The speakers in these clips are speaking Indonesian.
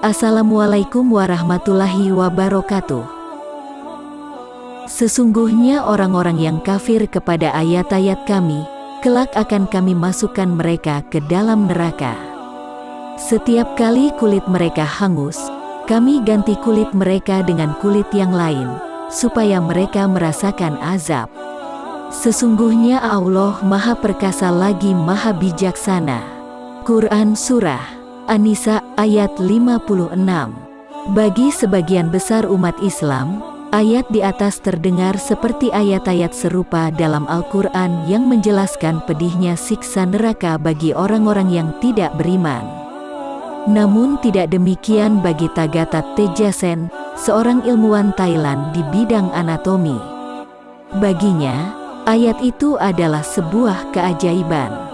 Assalamualaikum warahmatullahi wabarakatuh. Sesungguhnya orang-orang yang kafir kepada ayat-ayat kami, kelak akan kami masukkan mereka ke dalam neraka. Setiap kali kulit mereka hangus, kami ganti kulit mereka dengan kulit yang lain, supaya mereka merasakan azab. Sesungguhnya Allah Maha Perkasa lagi Maha Bijaksana. Quran Surah An-Nisa ayat 56 Bagi sebagian besar umat Islam, Ayat di atas terdengar seperti ayat-ayat serupa dalam Al-Quran yang menjelaskan pedihnya siksa neraka bagi orang-orang yang tidak beriman. Namun tidak demikian bagi Tagata Tejasen, seorang ilmuwan Thailand di bidang anatomi. Baginya, ayat itu adalah sebuah keajaiban.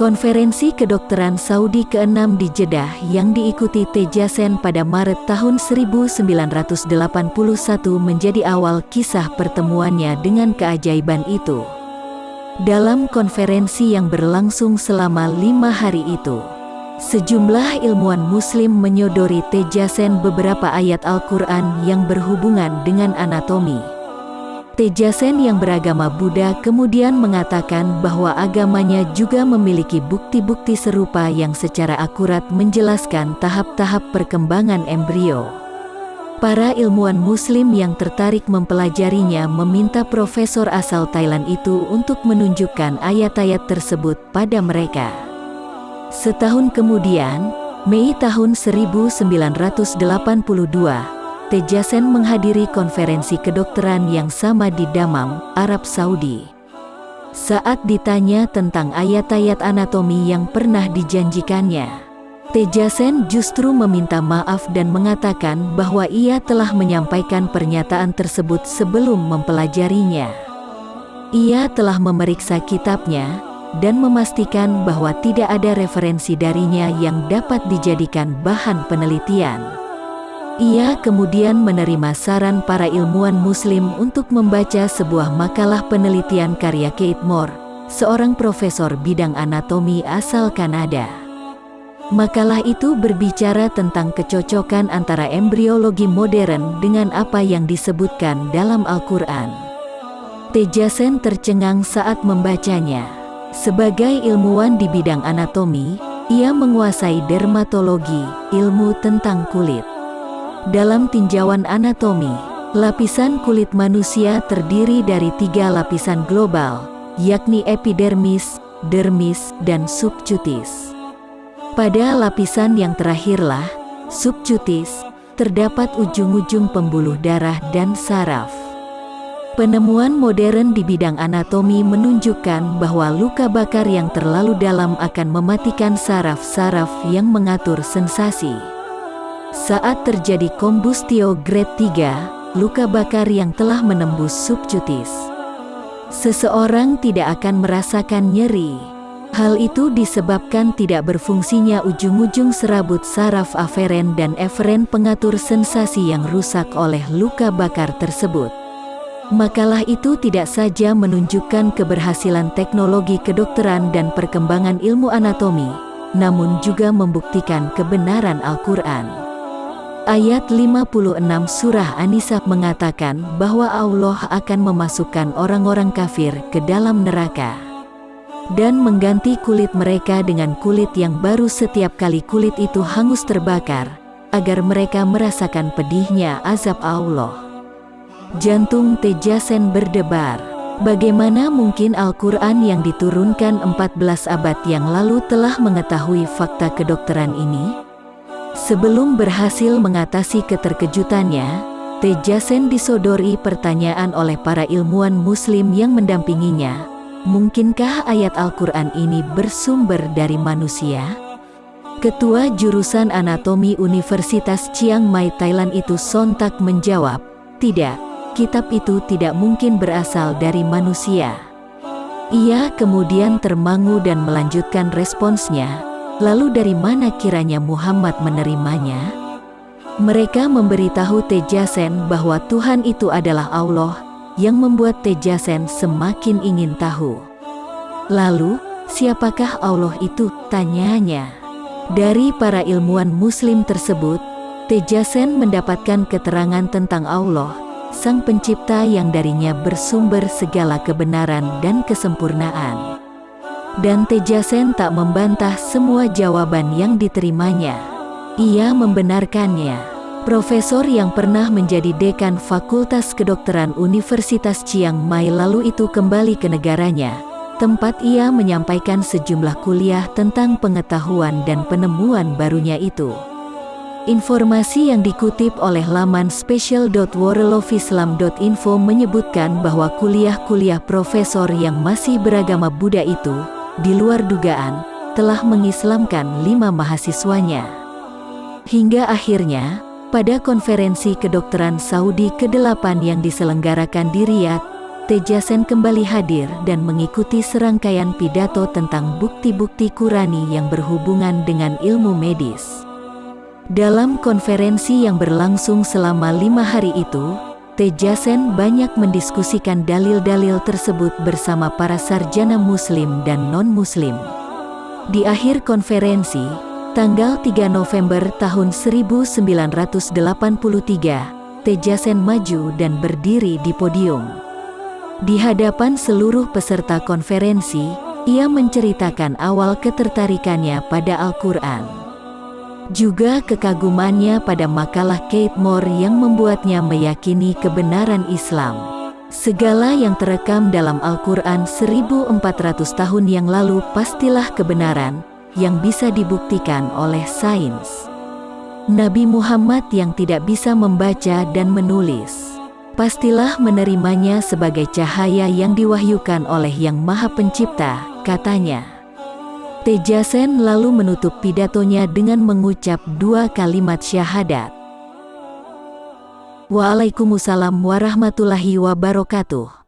Konferensi kedokteran Saudi ke-6 di Jeddah yang diikuti Tejasen pada Maret tahun 1981 menjadi awal kisah pertemuannya dengan keajaiban itu. Dalam konferensi yang berlangsung selama lima hari itu, sejumlah ilmuwan muslim menyodori Tejasen beberapa ayat Al-Quran yang berhubungan dengan anatomi. Tejasen yang beragama Buddha kemudian mengatakan bahwa agamanya juga memiliki bukti-bukti serupa yang secara akurat menjelaskan tahap-tahap perkembangan embrio. Para ilmuwan muslim yang tertarik mempelajarinya meminta profesor asal Thailand itu untuk menunjukkan ayat-ayat tersebut pada mereka. Setahun kemudian, Mei tahun 1982, Tejasen menghadiri konferensi kedokteran yang sama di Damam, Arab Saudi. Saat ditanya tentang ayat-ayat anatomi yang pernah dijanjikannya, Tejasen justru meminta maaf dan mengatakan bahwa ia telah menyampaikan pernyataan tersebut sebelum mempelajarinya. Ia telah memeriksa kitabnya dan memastikan bahwa tidak ada referensi darinya yang dapat dijadikan bahan penelitian. Ia kemudian menerima saran para ilmuwan muslim untuk membaca sebuah makalah penelitian karya Kate Moore, seorang profesor bidang anatomi asal Kanada. Makalah itu berbicara tentang kecocokan antara embriologi modern dengan apa yang disebutkan dalam Al-Quran. Tejasen tercengang saat membacanya. Sebagai ilmuwan di bidang anatomi, ia menguasai dermatologi, ilmu tentang kulit. Dalam tinjauan anatomi, lapisan kulit manusia terdiri dari tiga lapisan global, yakni epidermis, dermis, dan subcutis. Pada lapisan yang terakhirlah, subcutis, terdapat ujung-ujung pembuluh darah dan saraf. Penemuan modern di bidang anatomi menunjukkan bahwa luka bakar yang terlalu dalam akan mematikan saraf-saraf yang mengatur sensasi. Saat terjadi kombustio grade 3, luka bakar yang telah menembus subcutis. Seseorang tidak akan merasakan nyeri. Hal itu disebabkan tidak berfungsinya ujung-ujung serabut saraf aferen dan eferen pengatur sensasi yang rusak oleh luka bakar tersebut. Makalah itu tidak saja menunjukkan keberhasilan teknologi kedokteran dan perkembangan ilmu anatomi, namun juga membuktikan kebenaran Al-Quran. Ayat 56 Surah An-Nisa mengatakan bahwa Allah akan memasukkan orang-orang kafir ke dalam neraka dan mengganti kulit mereka dengan kulit yang baru setiap kali kulit itu hangus terbakar, agar mereka merasakan pedihnya azab Allah. Jantung Tejasen berdebar. Bagaimana mungkin Al-Quran yang diturunkan 14 abad yang lalu telah mengetahui fakta kedokteran ini? Sebelum berhasil mengatasi keterkejutannya, Tejasen disodori pertanyaan oleh para ilmuwan muslim yang mendampinginya. Mungkinkah ayat Al-Quran ini bersumber dari manusia? Ketua Jurusan Anatomi Universitas Chiang Mai Thailand itu sontak menjawab, tidak, kitab itu tidak mungkin berasal dari manusia. Ia kemudian termangu dan melanjutkan responsnya, Lalu dari mana kiranya Muhammad menerimanya? Mereka memberitahu Tejasen bahwa Tuhan itu adalah Allah, yang membuat Tejasen semakin ingin tahu. Lalu, siapakah Allah itu? Tanyanya. Dari para ilmuwan muslim tersebut, Tejasen mendapatkan keterangan tentang Allah, Sang Pencipta yang darinya bersumber segala kebenaran dan kesempurnaan. Dan Tejasen tak membantah semua jawaban yang diterimanya. Ia membenarkannya. Profesor yang pernah menjadi dekan Fakultas Kedokteran Universitas Chiang Mai lalu itu kembali ke negaranya, tempat ia menyampaikan sejumlah kuliah tentang pengetahuan dan penemuan barunya itu. Informasi yang dikutip oleh laman special.worldofislam.info menyebutkan bahwa kuliah-kuliah profesor yang masih beragama Buddha itu, di luar dugaan, telah mengislamkan lima mahasiswanya. Hingga akhirnya, pada konferensi kedokteran Saudi ke-8 yang diselenggarakan di Riyadh, Tejasen kembali hadir dan mengikuti serangkaian pidato tentang bukti-bukti Qurani yang berhubungan dengan ilmu medis. Dalam konferensi yang berlangsung selama lima hari itu, Tejasen banyak mendiskusikan dalil-dalil tersebut bersama para sarjana muslim dan non-muslim. Di akhir konferensi, Tanggal 3 November tahun 1983, Tejasen maju dan berdiri di podium. Di hadapan seluruh peserta konferensi, ia menceritakan awal ketertarikannya pada Al-Quran. Juga kekagumannya pada makalah Kate Moore yang membuatnya meyakini kebenaran Islam. Segala yang terekam dalam Al-Quran 1400 tahun yang lalu pastilah kebenaran, yang bisa dibuktikan oleh sains. Nabi Muhammad yang tidak bisa membaca dan menulis, pastilah menerimanya sebagai cahaya yang diwahyukan oleh Yang Maha Pencipta, katanya. Tejasen lalu menutup pidatonya dengan mengucap dua kalimat syahadat. Waalaikumsalam warahmatullahi wabarakatuh.